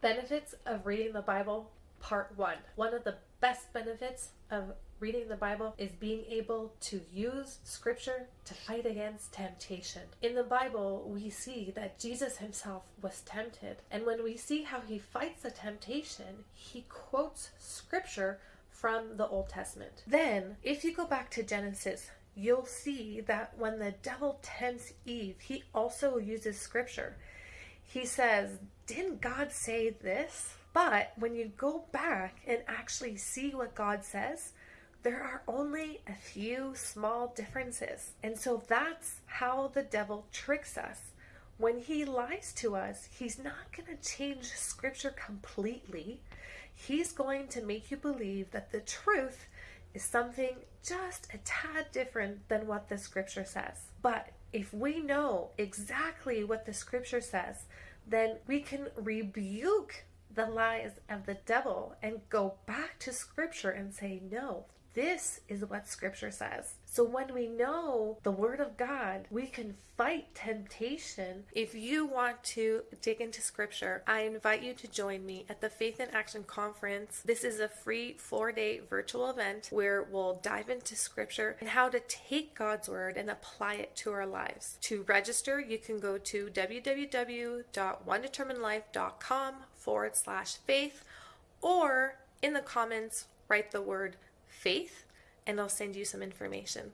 Benefits of reading the Bible, Part 1. One of the best benefits of reading the Bible is being able to use scripture to fight against temptation. In the Bible, we see that Jesus himself was tempted, and when we see how he fights the temptation, he quotes scripture from the Old Testament. Then, if you go back to Genesis, you'll see that when the devil tempts Eve, he also uses scripture. He says, Didn't God say this? But when you go back and actually see what God says, there are only a few small differences. And so that's how the devil tricks us. When he lies to us, he's not going to change scripture completely. He's going to make you believe that the truth is something just a tad different than what the scripture says. But if we know exactly what the scripture says, then we can rebuke the lies of the devil and go back to scripture and say, no, this is what scripture says. So when we know the word of God, we can fight temptation. If you want to dig into scripture, I invite you to join me at the Faith in Action Conference. This is a free four day virtual event where we'll dive into scripture and how to take God's word and apply it to our lives. To register, you can go to www.onedeterminedlife.com forward slash faith or in the comments, write the word faith and I'll send you some information.